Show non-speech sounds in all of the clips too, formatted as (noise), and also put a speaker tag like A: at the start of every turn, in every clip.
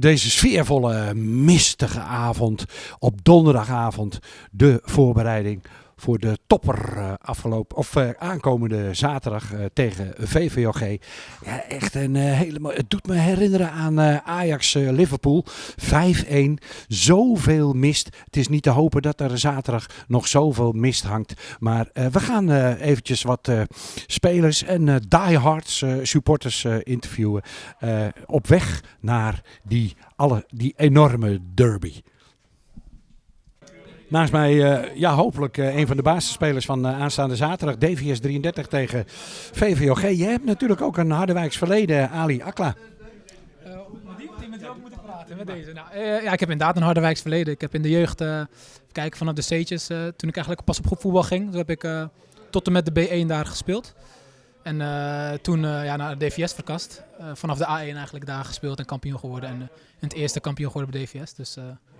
A: deze sfeervolle, mistige avond, op donderdagavond, de voorbereiding voor de topper uh, afgelopen, of uh, aankomende zaterdag uh, tegen VVOG. Ja, echt een hele Het doet me herinneren aan Ajax-Liverpool. 5-1. Zoveel mist. Het is niet te hopen dat er zaterdag nog zoveel mist hangt. Maar we gaan eventjes wat spelers en diehards supporters interviewen. op weg naar die, alle, die enorme derby. Naast mij, uh, ja, hopelijk uh, een van de basisspelers van uh, aanstaande zaterdag, DVS 33 tegen VVOG. Je hebt natuurlijk ook een Harderwijks verleden, Ali Akla.
B: met praten? Met deze? Nou, ja, ik heb inderdaad een Harderwijks verleden. Ik heb in de jeugd, kijken vanaf de C'tjes, toen ik eigenlijk pas op groepvoetbal ging. Heb ik tot en met de B1 daar gespeeld. En toen ja, naar de DVS verkast. vanaf de A1 eigenlijk daar gespeeld en kampioen geworden. En het eerste kampioen geworden bij DVS. Dus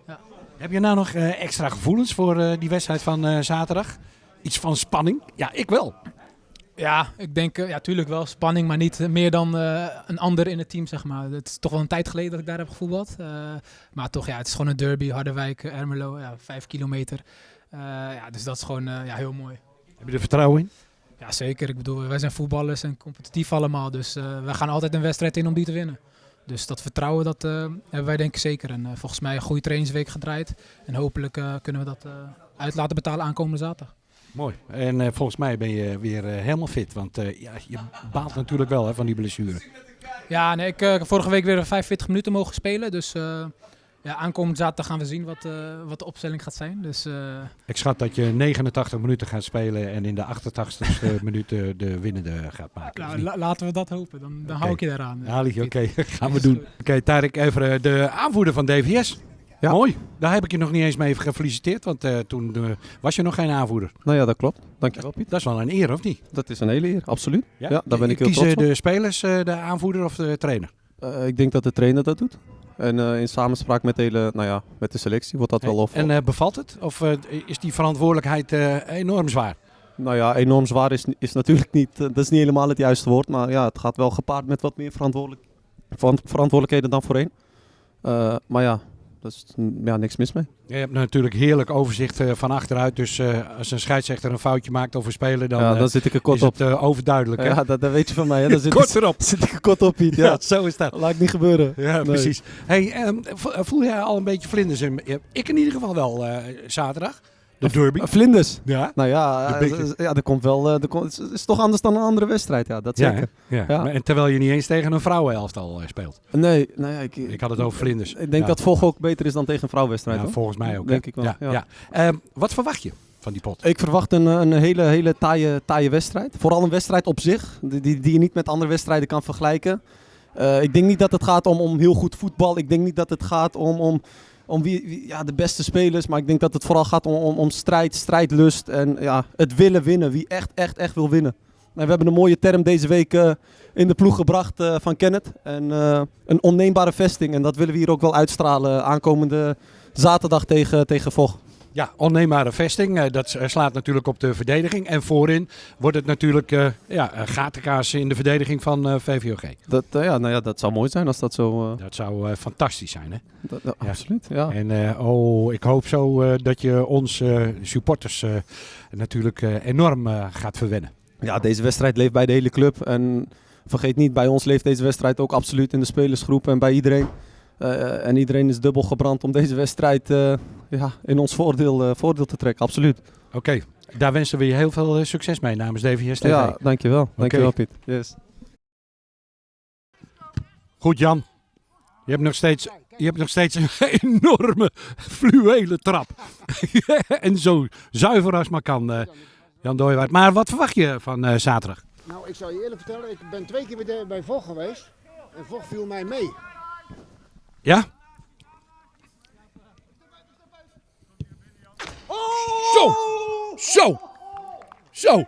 B: ja.
A: Heb je nou nog uh, extra gevoelens voor uh, die wedstrijd van uh, zaterdag? Iets van spanning? Ja, ik wel.
B: Ja, ik denk, ja, tuurlijk wel spanning, maar niet meer dan een ander in het team, zeg maar. Het is toch wel een tijd geleden dat ik daar heb gevoetbald. maar toch, ja, het is gewoon een derby, Harderwijk, Ermelo, ja, vijf kilometer. ja, dus dat is gewoon ja, heel mooi.
A: Heb je er vertrouwen in?
B: Ja, zeker. Ik bedoel, wij zijn voetballers en competitief allemaal, dus we gaan altijd een wedstrijd in om die te winnen. Dus dat vertrouwen dat, uh, hebben wij denk ik zeker. En uh, volgens mij een goede trainingsweek gedraaid. En hopelijk uh, kunnen we dat uit laten betalen aankomende zaterdag.
A: Mooi. En volgens mij ben je weer helemaal fit. Want ja, je baalt natuurlijk wel hè, van die blessure.
B: Ja, nee, ik heb vorige week weer 45 minuten mogen spelen. Dus ja, aankomend zaterdag gaan we zien wat, uh, wat de opstelling gaat zijn. Dus, uh...
A: Ik schat dat je 89 minuten gaat spelen en in de 88ste (laughs) minuut de winnende gaat maken.
B: Nou, la laten we dat hopen, dan, dan okay. hou ik je daaraan.
A: Ali, oké, okay. gaan we doen. Oké, okay, Tarek Everen, de aanvoerder van DVS. Ja. Mooi. Daar heb ik je nog niet eens mee gefeliciteerd, want uh, toen uh, was je nog geen aanvoerder.
C: Nou ja, dat klopt. Dankjewel Piet.
A: Dat is wel een eer, of niet?
C: Dat is een hele eer, absoluut. Ja, ja daar ben ik
A: heel
C: Kiezen
A: trots de spelers de aanvoerder of de trainer?
C: ik denk dat de trainer dat doet. En uh, in samenspraak met de, hele, nou ja, met de selectie wordt dat hey, wel of.
A: En uh, bevalt het? Of uh, is die verantwoordelijkheid enorm zwaar?
C: Nou ja, enorm zwaar is, is natuurlijk niet, dat is niet helemaal het juiste woord. Maar ja, het gaat wel gepaard met wat meer verantwoordelijk, verantwoordelijkheden dan voorheen. maar ja, daar is ja, niks mis mee.
A: Je hebt natuurlijk heerlijk overzicht uh, van achteruit. Dus uh, als een scheidsrechter een foutje maakt over spelen, dan,
C: ja, dan zit ik er kort
A: is
C: op.
A: het overduidelijk.
C: Ja, dat, dat, weet je van mij. Hè? Dan (laughs) zit
A: kort erop.
C: zit ik er kort op, Piet. (laughs) Ja.
A: ja, zo is dat.
C: Laat ik niet gebeuren.
A: Ja, nee. precies. Hey, um, voel jij al een beetje vlinders? Ik in ieder geval wel uh, zaterdag. De derby.
C: Vlinders.
A: Ja.
C: Nou ja, ja er komt wel. Er komt, het is toch anders dan een andere wedstrijd. Ja, dat zeker.
A: Ja, ja. Maar, en terwijl je niet eens tegen een vrouwenelftal speelt.
C: Nee, nou ja, ik,
A: ik had het over vlinders.
C: Ik denk dat Vog ook beter is dan tegen een vrouwenwedstrijd.
A: Ja, volgens mij ook.
C: Denk ik wel.
A: Ja, ja. Uh, wat verwacht je? Van die pot?
C: Ik verwacht een, een hele, hele taaie, taaie wedstrijd. Vooral een wedstrijd op zich, die, die, die je niet met andere wedstrijden kan vergelijken. Uh, ik denk niet dat het gaat om, om heel goed voetbal. Ik denk niet dat het gaat om, om om wie, ja, de beste spelers. Maar ik denk dat het vooral gaat om, om, strijd, strijdlust en ja, het willen winnen. Wie echt, echt, echt wil winnen. En we hebben een mooie term deze week uh, in de ploeg gebracht uh, van Kenneth. En, uh, een onneembare vesting. En dat willen we hier ook wel uitstralen aankomende zaterdag tegen, tegen Vocht.
A: Ja, onneembare vesting. dat slaat natuurlijk op de verdediging. En voorin wordt het natuurlijk uh, ja, gatenkaas in de verdediging van uh, VVOG.
C: Dat, uh, ja, nou ja, dat zou mooi zijn als dat zo...
A: Dat zou fantastisch zijn, hè?
C: Dat, dat, ja. Absoluut, ja.
A: En oh, ik hoop zo dat je ons supporters natuurlijk enorm gaat verwennen.
C: Ja, deze wedstrijd leeft bij de hele club. En vergeet niet, bij ons leeft deze wedstrijd ook absoluut in de spelersgroep en bij iedereen. Uh, en iedereen is dubbel gebrand om deze wedstrijd uh, ja, in ons voordeel, uh, voordeel te trekken, absoluut.
A: Oké, okay. daar wensen we je heel veel succes mee namens DVS TV.
C: Ja, dankjewel. Dankjewel. Piet. Yes.
A: Goed Jan, je hebt nog steeds, je hebt nog steeds een (laughs) enorme fluwele trap. (laughs) en zo zuiver als maar kan, Jan Dooyewaard. Maar wat verwacht je van zaterdag?
D: Nou, ik zal je eerlijk vertellen, ik ben twee keer bij, bij Vocht geweest en Vocht viel mij mee.
A: Ja?
D: Oh!
A: Zo! Zo! Zo!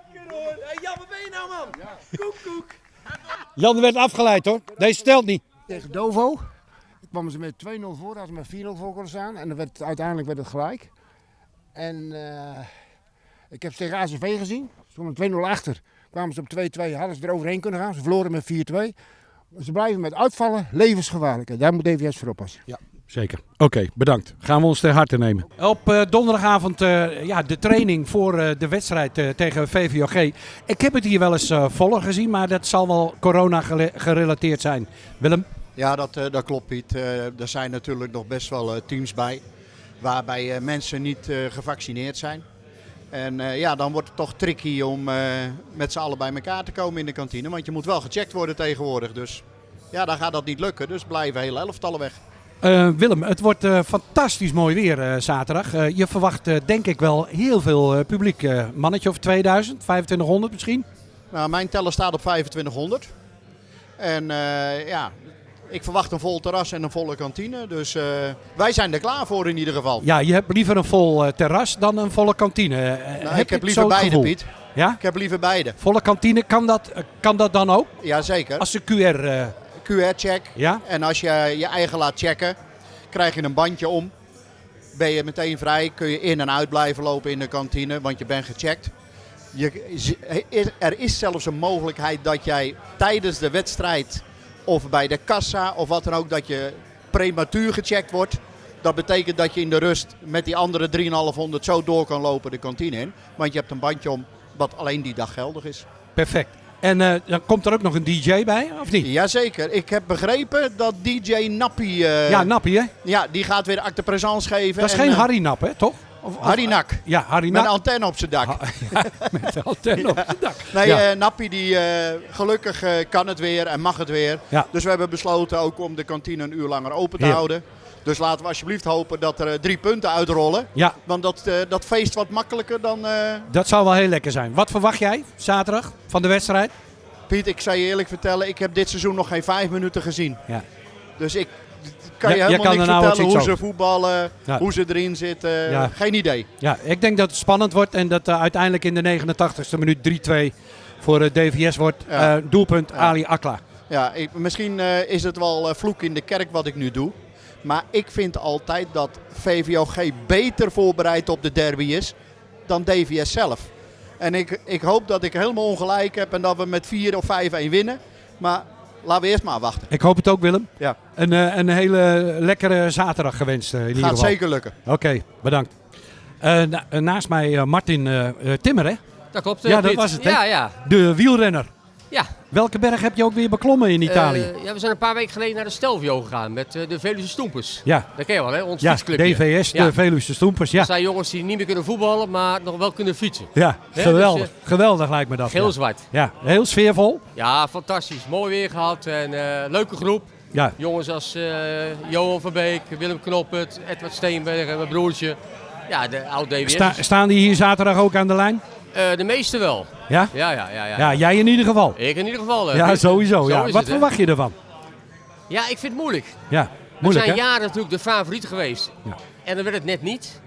D: Jan, wat ben je nou, man? Koek, koek.
A: Jan werd afgeleid, hoor. Deze stelt niet.
D: Tegen Dovo kwamen ze met 2-0 voor, hadden ze met 4-0 voor kunnen staan. En dan werd, uiteindelijk werd het gelijk. En uh, ik heb ze tegen ACV gezien. Ze kwamen 2-0 achter. Kwamen ze op 2-2, hadden ze er overheen kunnen gaan. Ze verloren met 4-2. Ze blijven met uitvallen levensgevaarlijk. En daar moet DVS voor oppassen.
A: Zeker. Oké, bedankt. Gaan we ons ter harte nemen. Op eh, donderdagavond eh, ja, de training voor eh, de wedstrijd eh, tegen VVOG. Ik heb het hier wel eens eh, voller gezien, maar dat zal wel corona gerelateerd zijn. Willem?
E: Ja, dat, eh, dat klopt Piet. Eh, er zijn natuurlijk nog best wel eh, teams bij waarbij eh, mensen niet eh, gevaccineerd zijn. En eh, ja, dan wordt het toch tricky om eh, met z'n allen bij elkaar te komen in de kantine. Want je moet wel gecheckt worden tegenwoordig. Dus ja, dan gaat dat niet lukken. Dus blijven hele elftallen weg.
A: Eh, Willem, het wordt fantastisch mooi weer zaterdag. Je verwacht denk ik wel heel veel publiek. Mannetje of 2000, 2500 misschien?
E: Nou, mijn teller staat op 2500. En ja, ik verwacht een vol terras en een volle kantine. Dus eh, wij zijn er klaar voor in ieder geval.
A: Ja, je hebt liever een vol eh, terras dan een volle kantine. Eh,
E: Nou,
A: heb
E: ik heb
A: je
E: liever beide,
A: gevoel?
E: Piet.
A: Ja?
E: Ik heb liever beide.
A: Volle kantine, kan dat, kan dat dan ook?
E: Jazeker.
A: Als de QR, eh,
E: QR-check.
A: ja?
E: En als je je eigen laat checken, krijg je een bandje om. Ben je meteen vrij, kun je in en uit blijven lopen in de kantine, want je bent gecheckt. Je, er is zelfs een mogelijkheid dat jij tijdens de wedstrijd of bij de kassa of wat dan ook, dat je prematuur gecheckt wordt. Dat betekent dat je in de rust met die andere 3,500 zo door kan lopen de kantine in. Want je hebt een bandje om wat alleen die dag geldig is.
A: Perfect. En eh, dan komt er ook nog een DJ bij, of niet?
E: Jazeker, ik heb begrepen dat DJ Nappie, eh,
A: Ja, Nappie hè?
E: ja, die gaat weer acte présence geven.
A: Dat is
E: En,
A: geen
E: eh,
A: Harry Nap hè, toch? Of, of-
E: Harry Nak.
A: Ja, Harry
E: Met een antenne op zijn dak.
A: Ja, (laughs) met de antenne op het dak.
E: Nee,
A: Ja.
E: eh, Nappie die eh, gelukkig eh, kan het weer en mag het weer.
A: Ja.
E: Dus we hebben besloten ook om de kantine een uur langer open te houden. Dus laten we alsjeblieft hopen dat er eh, drie punten uitrollen.
A: Ja,
E: Want dat, eh, dat feest wat makkelijker dan... eh,
A: dat zou wel heel lekker zijn. Wat verwacht jij zaterdag van de wedstrijd?
E: Piet, ik zal je eerlijk vertellen, ik heb dit seizoen nog geen vijf minuten gezien.
A: Ja.
E: Dus ik kan
A: Ja,
E: je helemaal
A: kan
E: niks
A: nou
E: vertellen hoe ze voetballen,
A: Ja.
E: hoe ze erin zitten.
A: Ja.
E: Geen idee.
A: Ja, ik denk dat het spannend wordt en dat eh, uiteindelijk in de 89ste minuut 3-2 voor de DVS wordt.
E: Ja.
A: Eh, doelpunt. Ali Akla.
E: Ja, ik, misschien eh, is het wel eh, vloek in de kerk wat ik nu doe. Maar ik vind altijd dat VVOG beter voorbereid op de derby is dan DVS zelf. En ik, ik hoop dat ik helemaal ongelijk heb en dat we met 4 of 5-1 winnen. Maar laten we eerst maar wachten.
A: Ik hoop het ook Willem.
E: Ja.
A: Een, eh, een hele lekkere zaterdag gewenst eh, in ieder
E: Gaat
A: geval.
E: zeker lukken.
A: Oké, bedankt. Eh, na- eh, naast mij eh, Martin eh, eh, Timmer hè?
F: Dat klopt.
A: Ja, dat was het, hè?
F: Ja, ja.
A: De wielrenner.
F: Ja.
A: Welke berg heb je ook weer beklommen in Italië?
F: Eh, ja, we zijn een paar weken geleden naar de Stelvio gegaan met eh, de Veluwe Stoempers.
A: ja,
F: Dat ken je wel, hè? Ons
A: ja
F: fietsclubje.
A: DVS, de
F: Ja.
A: Veluwe Stoempers. Ja,
F: Dat zijn jongens die niet meer kunnen voetballen, maar nog wel kunnen fietsen.
A: ja
F: Hè,
A: geweldig.
F: dus,
A: geweldig lijkt me dat. ja.
F: Geel-zwart.
A: Ja, heel sfeervol.
F: Ja, fantastisch. Mooi weer gehad en eh, leuke groep.
A: Ja,
F: Jongens als eh, Johan van Beek, Willem Knoppert, Edward Steenberg en mijn broertje. Ja, de oude DWS.
A: Sta- staan die hier zaterdag ook aan de lijn?
F: Eh, de meeste wel.
A: Ja?
F: Ja, ja, ja. ja.
A: Ja, jij in ieder geval.
F: Ik in ieder geval. eh,
A: Ja, sowieso. Ja. Wat
F: het,
A: verwacht je ervan?
F: Ja, ik vind het moeilijk.
A: Ja,
F: We
A: moeilijk
F: zijn
A: hè?
F: jaren natuurlijk de favoriet geweest.
A: Ja.
F: En dan werd het net niet.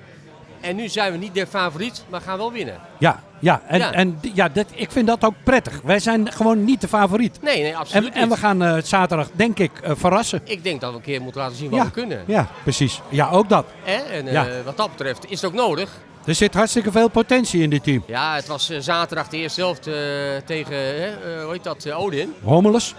F: En nu zijn we niet de favoriet, maar gaan wel winnen.
A: Ja, ja. En,
F: Ja.
A: en ja, dat, ik vind dat ook prettig. Wij zijn gewoon niet de favoriet.
F: Nee, nee,
A: En,
F: absoluut
A: en we
F: niet.
A: gaan eh, zaterdag, denk ik, verrassen.
F: Ik denk dat we een keer moeten laten zien wat
A: Ja.
F: we kunnen.
A: Ja, precies. Ja, ook dat.
F: En
A: Ja.
F: wat dat betreft is het ook nodig.
A: Er zit hartstikke veel potentie in dit team.
F: Ja, het was eh, zaterdag de eerste helft eh, tegen, eh, hoe heet dat, Odin.
A: Hommeles?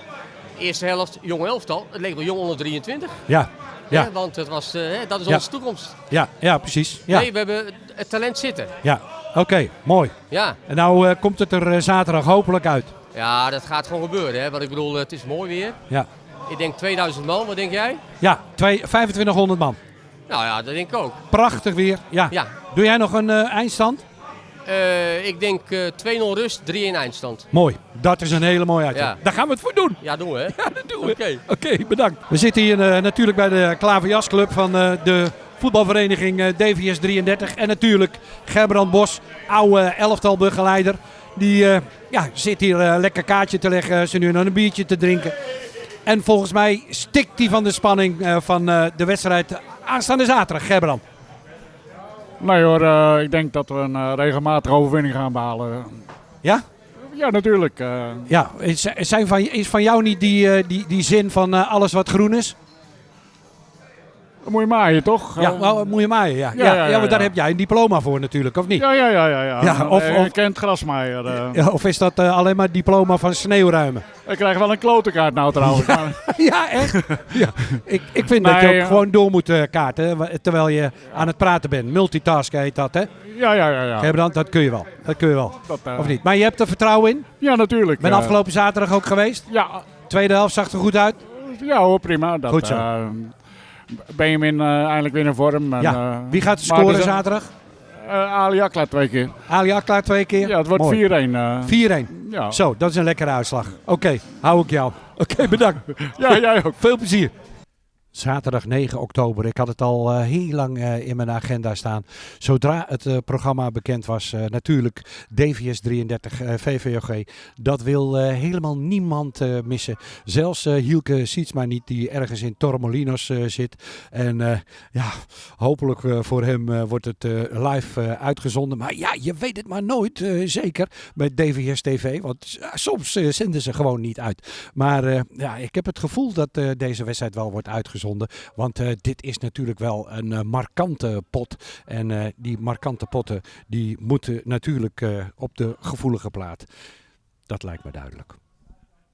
F: Eerste helft, jong elftal. Het leek wel jong onder 23.
A: Ja,
F: Hè?
A: ja,
F: Want het was, dat is
A: Ja.
F: onze toekomst.
A: ja, ja, precies. Ja,
F: Nee, we hebben het talent zitten.
A: ja. Oké, mooi.
F: Ja.
A: En nou komt het er zaterdag hopelijk uit.
F: ja, dat gaat gewoon gebeuren. Hè? Want ik bedoel, het is mooi weer.
A: Ja,
F: Ik denk 2000 man, wat denk jij?
A: ja twee, 2500 man.
F: Nou ja, dat denk ik ook.
A: Prachtig weer. Ja.
F: Ja,
A: Doe jij nog een eh, eindstand?
F: Eh, ik denk eh 2-0 rust, 3-1 eindstand.
A: Mooi. Dat is een hele mooie.
F: Ja.
A: Daar gaan we het voor doen.
F: Ja, doen we hè? (laughs)
A: Ja, dat doen we.
F: Oké.
A: Oké, bedankt. We zitten hier eh, natuurlijk bij de Klaverjasclub van eh, de voetbalvereniging eh, DVS 33. En natuurlijk Gerbrand Bos, oude elftalbegeleider. Die eh, ja, zit hier eh, lekker kaartje te leggen, ze nu nog een biertje te drinken. En volgens mij stikt hij van de spanning eh, van eh, de wedstrijd aanstaande zaterdag, Gerbrand.
G: Nee hoor, eh, ik denk dat we een eh, regelmatige overwinning gaan behalen.
A: Ja?
G: Ja, natuurlijk. eh.
A: Ja, is, zijn van, is van jou niet die, die, die zin van alles wat groen is?
G: Dan moet je maaien, toch?
A: Ja,
G: Eh,
A: nou, moet je maaien, ja. Ja,
G: Ja,
A: ja,
G: ja, ja,
A: want daar heb jij een diploma voor natuurlijk, of niet?
G: ja, ja, ja, ja. ja.
A: Ja, of-
G: Eh,
A: of-
G: Ik kent grasmaaier. eh.
A: Ja, of is dat eh, alleen maar diploma van sneeuwruimen?
G: Ik krijg wel een klotenkaart nou trouwens. maar- (laughs)
A: Ja, echt? Ja. Ik, ik vind dat je ook gewoon door moet eh, kaarten terwijl je aan het praten bent. Multitasken heet dat, hè?
G: Ja, ja, ja. ja.
A: Gebrand, dat kun je wel. Dat kun je wel.
G: Dat, eh,
A: Of niet? Maar je hebt er vertrouwen in?
G: Ja, natuurlijk.
A: Ben
G: eh.
A: afgelopen zaterdag ook geweest?
G: Ja,
A: Tweede helft zag er goed uit.
G: ja hoor, prima. Dat,
A: Goed zo.
G: Benjamin eh, eindelijk weer in vorm. En,
A: Ja.
G: eh,
A: Wie gaat scoren
G: dus,
A: zaterdag?
G: eh, Ali Akla twee keer.
A: Ali Akla twee keer?
G: Ja, het wordt
A: Mooi.
G: 4-1. eh.
A: 4-1.
G: ja.
A: Zo, dat is een lekkere uitslag. Oké, hou ik jou. Oké, bedankt. (laughs)
G: ja, jij ook.
A: Veel plezier. Zaterdag 9 oktober. Ik had het al eh, heel lang eh, in mijn agenda staan. Zodra het eh, programma bekend was, natuurlijk DVS 33 eh, VVOG. Dat wil helemaal niemand missen. Zelfs Hielke Sietsma niet, die ergens in Torremolinos eh, zit. En ja, hopelijk voor hem wordt het live uitgezonden. Maar ja, je weet het maar nooit, zeker met DVS TV. Want soms zenden ze gewoon niet uit. Maar ja, ik heb het gevoel dat deze wedstrijd wel wordt uitgezonden. Want eh, dit is natuurlijk wel een eh, markante pot. En eh, die markante potten die moeten natuurlijk op de gevoelige plaat. Dat lijkt me duidelijk.